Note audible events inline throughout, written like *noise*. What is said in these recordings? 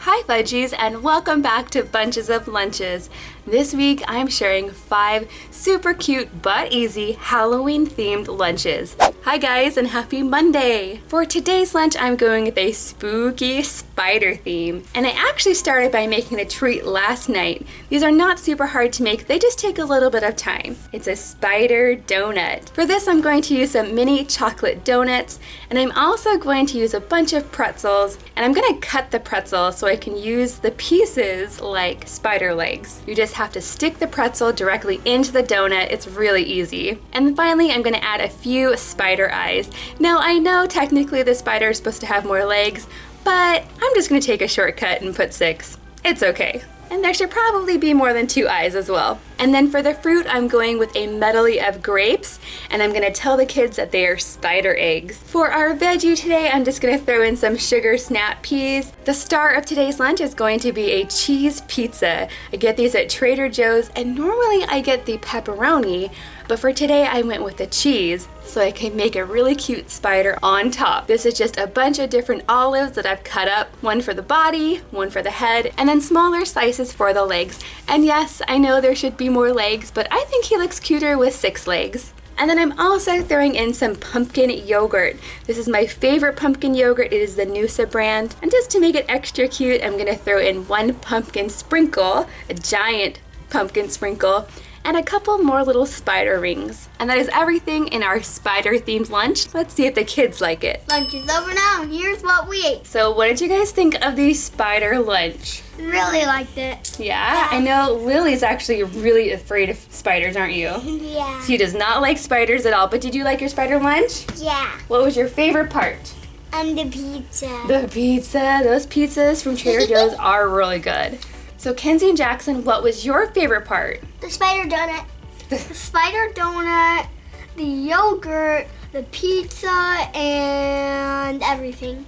Hi Fudgies and welcome back to Bunches of Lunches. This week I'm sharing five super cute but easy Halloween themed lunches. Hi guys and happy Monday! For today's lunch I'm going with a spooky spider theme and I actually started by making a treat last night. These are not super hard to make, they just take a little bit of time. It's a spider donut. For this I'm going to use some mini chocolate donuts and I'm also going to use a bunch of pretzels and I'm going to cut the pretzel so I can use the pieces like spider legs. You just have to stick the pretzel directly into the donut. It's really easy. And finally, I'm gonna add a few spider eyes. Now, I know technically the spider is supposed to have more legs, but I'm just gonna take a shortcut and put six. It's okay. And there should probably be more than two eyes as well. And then for the fruit, I'm going with a medley of grapes, and I'm gonna tell the kids that they are spider eggs. For our veggie today, I'm just gonna throw in some sugar snap peas. The star of today's lunch is going to be a cheese pizza. I get these at Trader Joe's, and normally I get the pepperoni, but for today I went with the cheese so I can make a really cute spider on top. This is just a bunch of different olives that I've cut up, one for the body, one for the head, and then smaller slices for the legs. And yes, I know there should be more legs, but I think he looks cuter with six legs. And then I'm also throwing in some pumpkin yogurt. This is my favorite pumpkin yogurt. It is the Noosa brand. And just to make it extra cute, I'm gonna throw in one pumpkin sprinkle, a giant pumpkin sprinkle, and a couple more little spider rings. And that is everything in our spider themed lunch. Let's see if the kids like it. Lunch is over now and here's what we ate. So what did you guys think of the spider lunch? Really liked it. Yeah? yeah. I know Lily's actually really afraid of spiders, aren't you? Yeah. She does not like spiders at all, but did you like your spider lunch? Yeah. What was your favorite part? Um, the pizza. The pizza. Those pizzas from Trader Joe's *laughs* are really good. So Kenzie and Jackson, what was your favorite part? The spider donut. *laughs* the spider donut, the yogurt, the pizza, and everything.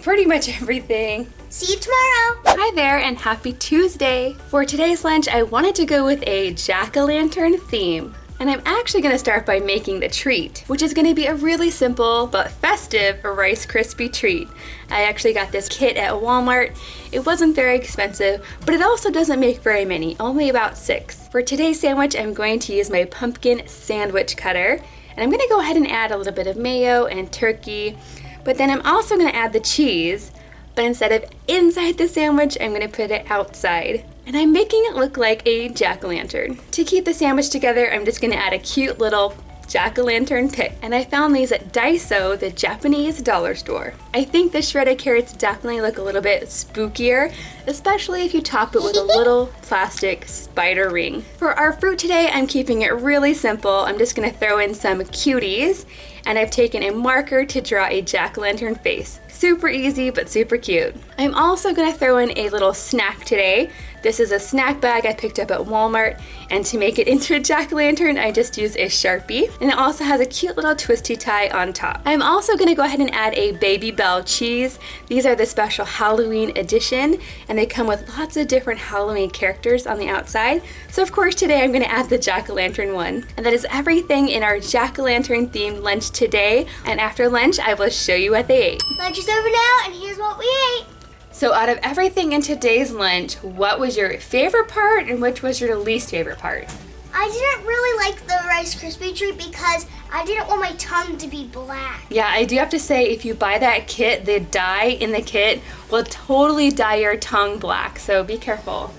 Pretty much everything. See you tomorrow. Hi there and happy Tuesday. For today's lunch, I wanted to go with a jack-o'-lantern theme. And I'm actually gonna start by making the treat, which is gonna be a really simple but festive Rice Krispie treat. I actually got this kit at Walmart. It wasn't very expensive, but it also doesn't make very many, only about six. For today's sandwich, I'm going to use my pumpkin sandwich cutter. And I'm gonna go ahead and add a little bit of mayo and turkey, but then I'm also gonna add the cheese, but instead of inside the sandwich, I'm gonna put it outside and I'm making it look like a jack-o'-lantern. To keep the sandwich together, I'm just gonna add a cute little jack-o'-lantern pick. And I found these at Daiso, the Japanese dollar store. I think the shredded carrots definitely look a little bit spookier, especially if you top it with a *laughs* little plastic spider ring. For our fruit today, I'm keeping it really simple. I'm just gonna throw in some cuties, and I've taken a marker to draw a jack-o'-lantern face. Super easy, but super cute. I'm also gonna throw in a little snack today. This is a snack bag I picked up at Walmart, and to make it into a jack-o'-lantern, I just used a Sharpie. And it also has a cute little twisty tie on top. I'm also gonna go ahead and add a Babybel cheese. These are the special Halloween edition, and they come with lots of different Halloween characters on the outside. So of course today I'm gonna add the jack-o'-lantern one. And that is everything in our jack-o'-lantern themed lunch today. And after lunch, I will show you what they ate. Lunch is over now, and here's what we ate. So out of everything in today's lunch, what was your favorite part and which was your least favorite part? I didn't really like the Rice Krispie treat because I didn't want my tongue to be black. Yeah, I do have to say, if you buy that kit, the dye in the kit will totally dye your tongue black, so be careful.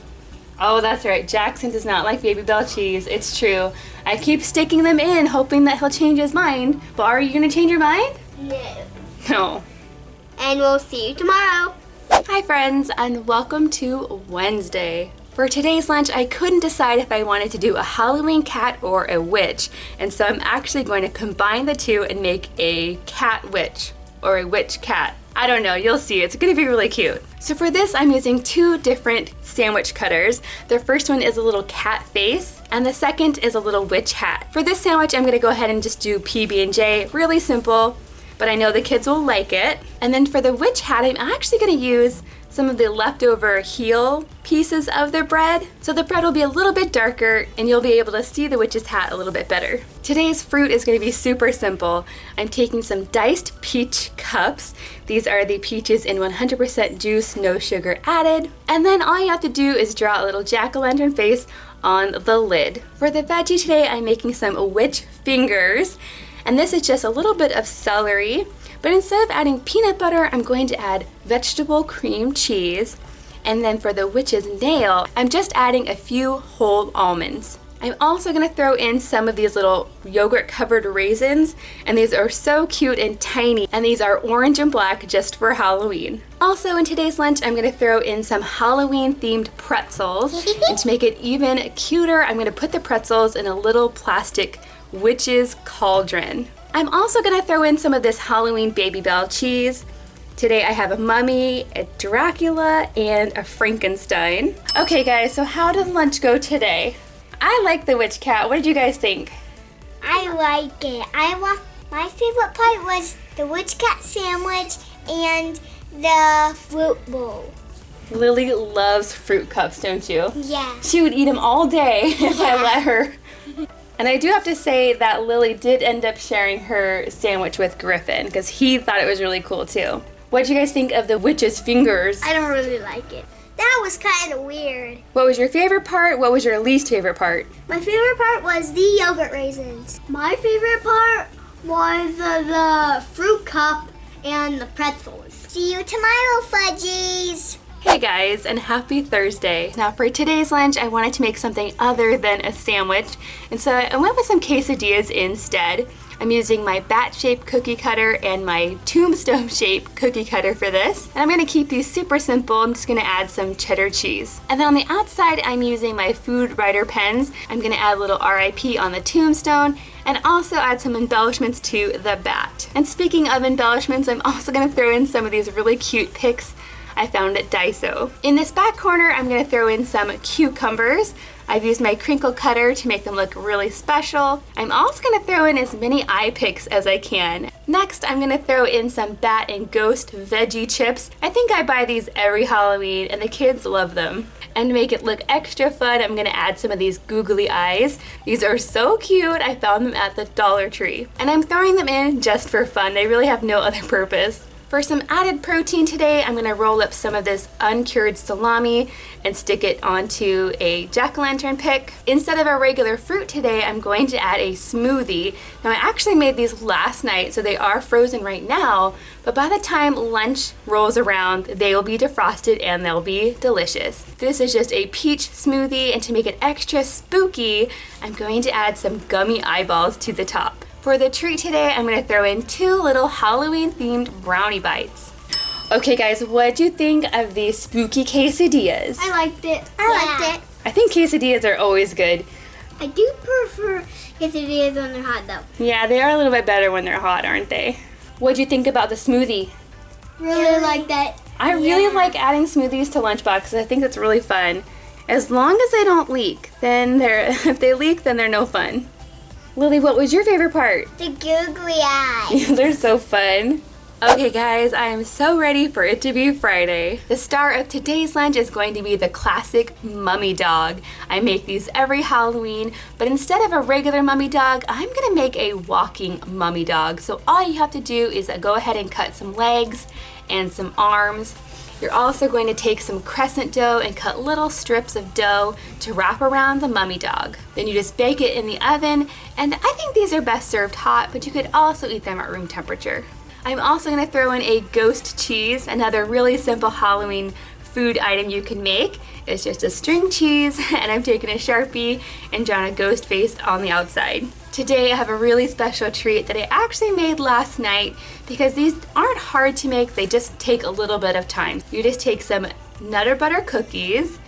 Oh, that's right. Jackson does not like Babybel cheese. It's true. I keep sticking them in, hoping that he'll change his mind. But are you going to change your mind? No. No. And we'll see you tomorrow. Hi friends and welcome to Wednesday. For today's lunch, I couldn't decide if I wanted to do a Halloween cat or a witch, and so I'm actually going to combine the two and make a cat witch, or a witch cat. I don't know, you'll see, it's gonna be really cute. So for this, I'm using two different sandwich cutters. The first one is a little cat face, and the second is a little witch hat. For this sandwich, I'm gonna go ahead and just do PB&J, really simple, but I know the kids will like it. And then for the witch hat, I'm actually gonna use some of the leftover heel pieces of the bread. So the bread will be a little bit darker and you'll be able to see the witch's hat a little bit better. Today's fruit is going to be super simple. I'm taking some diced peach cups. These are the peaches in 100% juice, no sugar added. And then all you have to do is draw a little jack-o'-lantern face on the lid. For the veggie today, I'm making some witch fingers. And this is just a little bit of celery, but instead of adding peanut butter, I'm going to add vegetable cream cheese. And then for the witch's nail, I'm just adding a few whole almonds. I'm also going to throw in some of these little yogurt covered raisins and these are so cute and tiny and these are orange and black just for Halloween. Also in today's lunch I'm going to throw in some Halloween themed pretzels *laughs* and to make it even cuter I'm going to put the pretzels in a little plastic witch's cauldron. I'm also going to throw in some of this Halloween Babybel cheese. Today I have a mummy, a Dracula, and a Frankenstein. Okay guys, so how did lunch go today? I like the witch cat. What did you guys think? I like it. I want my favorite part was the witch cat sandwich and the fruit bowl. Lily loves fruit cups, don't you? Yeah. She would eat them all day *laughs* if I let her. And I do have to say that Lily did end up sharing her sandwich with Griffin because he thought it was really cool too. What did you guys think of the witch's fingers? I don't really like it. That was kind of weird. What was your favorite part? What was your least favorite part? My favorite part was the yogurt raisins. My favorite part was the fruit cup and the pretzels. See you tomorrow, fudgies. Hey guys, and happy Thursday. Now for today's lunch, I wanted to make something other than a sandwich, and so I went with some quesadillas instead. I'm using my bat-shaped cookie cutter and my tombstone-shaped cookie cutter for this. And I'm gonna keep these super simple. I'm just gonna add some cheddar cheese. And then on the outside, I'm using my food writer pens. I'm gonna add a little RIP on the tombstone and also add some embellishments to the bat. And speaking of embellishments, I'm also gonna throw in some of these really cute picks I found at Daiso. In this back corner, I'm gonna throw in some cucumbers. I've used my crinkle cutter to make them look really special. I'm also gonna throw in as many eye picks as I can. Next, I'm gonna throw in some bat and ghost veggie chips. I think I buy these every Halloween and the kids love them. And to make it look extra fun, I'm gonna add some of these googly eyes. These are so cute. I found them at the Dollar Tree. And I'm throwing them in just for fun. They really have no other purpose. For some added protein today, I'm gonna roll up some of this uncured salami and stick it onto a jack-o'-lantern pick. Instead of a regular fruit today, I'm going to add a smoothie. Now I actually made these last night, so they are frozen right now, but by the time lunch rolls around, they will be defrosted and they'll be delicious. This is just a peach smoothie, and to make it extra spooky, I'm going to add some gummy eyeballs to the top. For the treat today, I'm gonna throw in two little Halloween themed brownie bites. Okay guys, what do you think of these spooky quesadillas? I liked it. I liked it. I think quesadillas are always good. I do prefer quesadillas when they're hot though. Yeah, they are a little bit better when they're hot, aren't they? What do you think about the smoothie? Really like that. I really like adding smoothies to lunchboxes. I think that's really fun. As long as they don't leak, then they're *laughs* if they leak, then they're no fun. Lily, what was your favorite part? The googly eyes. *laughs* They're so fun. Okay guys, I am so ready for it to be Friday. The star of today's lunch is going to be the classic mummy dog. I make these every Halloween, but instead of a regular mummy dog, I'm gonna make a walking mummy dog. So all you have to do is go ahead and cut some legs and some arms. You're also going to take some crescent dough and cut little strips of dough to wrap around the mummy dog. Then you just bake it in the oven, and I think these are best served hot, but you could also eat them at room temperature. I'm also gonna throw in a ghost cheese, another really simple Halloween food item you can make. It's just a string cheese, *laughs* and I'm taking a Sharpie and drawn a ghost face on the outside. Today I have a really special treat that I actually made last night because these aren't hard to make, they just take a little bit of time. You just take some Nutter Butter cookies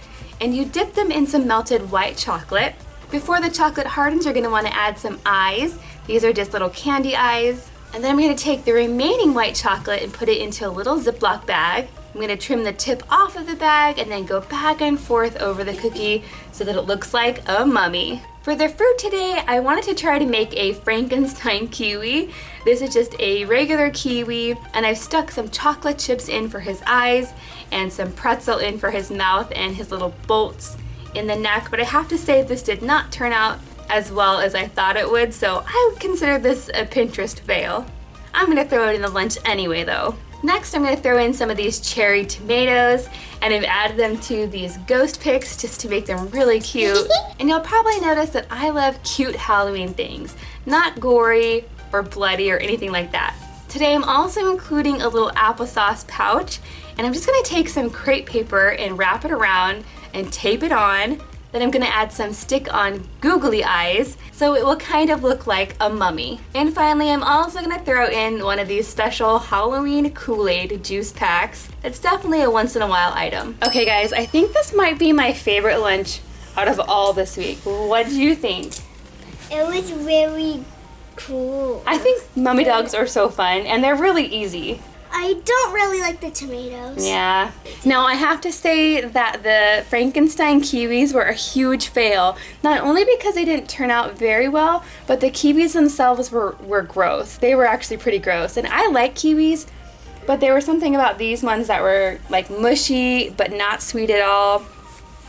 and you dip them in some melted white chocolate. Before the chocolate hardens, you're gonna wanna add some eyes. These are just little candy eyes. And then I'm gonna take the remaining white chocolate and put it into a little Ziploc bag. I'm gonna trim the tip off of the bag and then go back and forth over the cookie so that it looks like a mummy. For the fruit today, I wanted to try to make a Frankenstein *laughs* kiwi. This is just a regular kiwi, and I've stuck some chocolate chips in for his eyes and some pretzel in for his mouth and his little bolts in the neck, but I have to say this did not turn out as well as I thought it would, so I would consider this a Pinterest fail. I'm gonna throw it in the lunch anyway though. Next, I'm gonna throw in some of these cherry tomatoes and I've added them to these ghost picks just to make them really cute. *laughs* and you'll probably notice that I love cute Halloween things, not gory or bloody or anything like that. Today I'm also including a little applesauce pouch and I'm just gonna take some crepe paper and wrap it around and tape it on then I'm gonna add some stick-on googly eyes so it will kind of look like a mummy. And finally, I'm also gonna throw in one of these special Halloween Kool-Aid juice packs. It's definitely a once in a while item. Okay guys, I think this might be my favorite lunch out of all this week. What do you think? It was really cool. I think mummy dogs are so fun and they're really easy. I don't really like the tomatoes. Yeah. Now I have to say that the Frankenstein kiwis were a huge fail. Not only because they didn't turn out very well, but the kiwis themselves were, were gross. They were actually pretty gross. And I like kiwis, but there was something about these ones that were like mushy, but not sweet at all.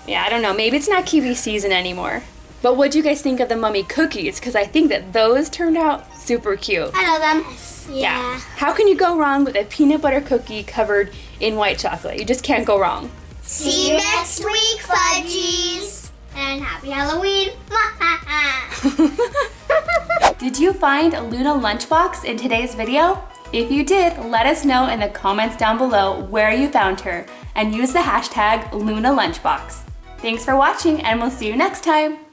Yeah, I don't know. Maybe it's not kiwi season anymore. But what do you guys think of the mummy cookies? Because I think that those turned out super cute. I love them. Yeah. How can you go wrong with a peanut butter cookie covered in white chocolate? You just can't go wrong. See you next week, Fudgies. And happy Halloween. *laughs* *laughs* did you find a Luna Lunchbox in today's video? If you did, let us know in the comments down below where you found her and use the hashtag Luna Lunchbox. Thanks for watching and we'll see you next time.